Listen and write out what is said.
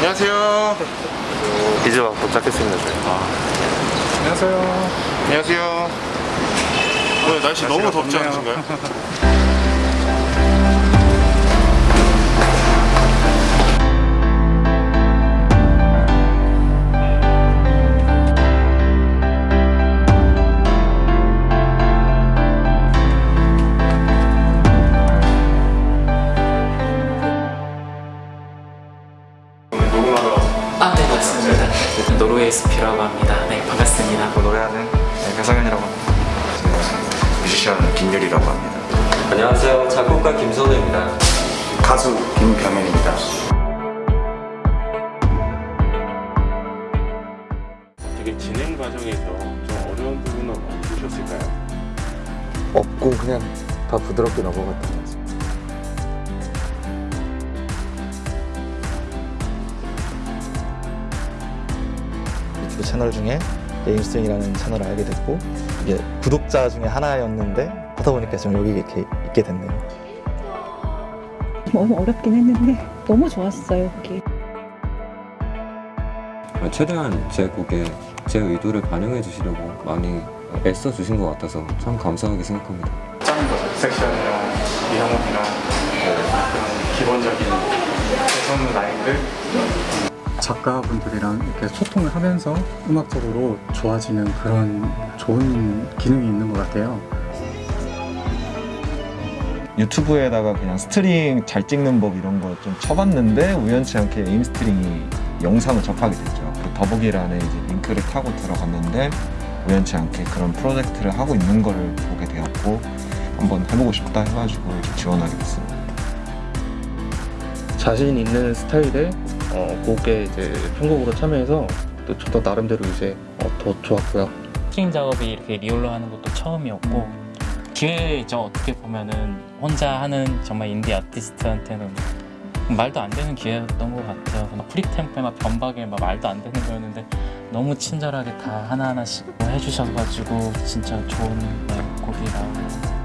안녕하세요. 이제 막 도착했습니다. 저희. 안녕하세요. 안녕하세요. 오늘 날씨 너무 덥지. 않으신가요? 노르웨이 스피라고 합니다. 네, 반갑습니다. 노래하는 네, 배성현이라고 합니다. 뮤지션 김유리라고 합니다. 안녕하세요. 작곡가 김선우입니다. 가수 김병현입니다. 되게 진행 과정에서 좀 어려운 부분은 없으셨을까요? 없고 그냥 다 부드럽게 넘어갔던 유튜브 채널 중에 에임스윙이라는 채널을 알게 됐고 이게 구독자 중에 하나였는데 하다 보니까 지금 여기 이렇게 있게 됐네요. 너무 어렵긴 했는데 너무 좋았어요 거기. 최대한 제 곡에 제 의도를 반영해 주시려고 많이 애써 주신 것 같아서 참 감사하게 생각합니다. 짱인 거죠. 섹션이랑 이형욱이랑 그런 기본적인 배성 라인들 작가분들이랑 이렇게 소통을 하면서 음악적으로 좋아지는 그런 좋은 기능이 있는 것 같아요. 유튜브에다가 그냥 스트링 잘 찍는 법 이런 거 좀 쳐봤는데 우연치 않게 에임스트링이 영상을 접하게 됐죠. 그 더보기란에 이제 링크를 타고 들어갔는데 우연치 않게 그런 프로젝트를 하고 있는 거를 보게 되었고 한번 해보고 싶다 해가지고 지원하게 됐습니다. 자신 있는 스타일의 어, 곡에 이제 편곡으로 참여해서 또 저도 나름대로 이제 어, 더 좋았고요. 스트링 작업이 이렇게 real로 하는 것도 처음이었고 기회죠. 어떻게 보면은 혼자 하는 정말 인디 아티스트한테는 말도 안 되는 기회였던 것 같아요. 막 free tempo에 막 변박에 막 말도 안 되는 거였는데 너무 친절하게 다 하나하나씩 해주셔가지고 진짜 좋은 네, 곡이 나오고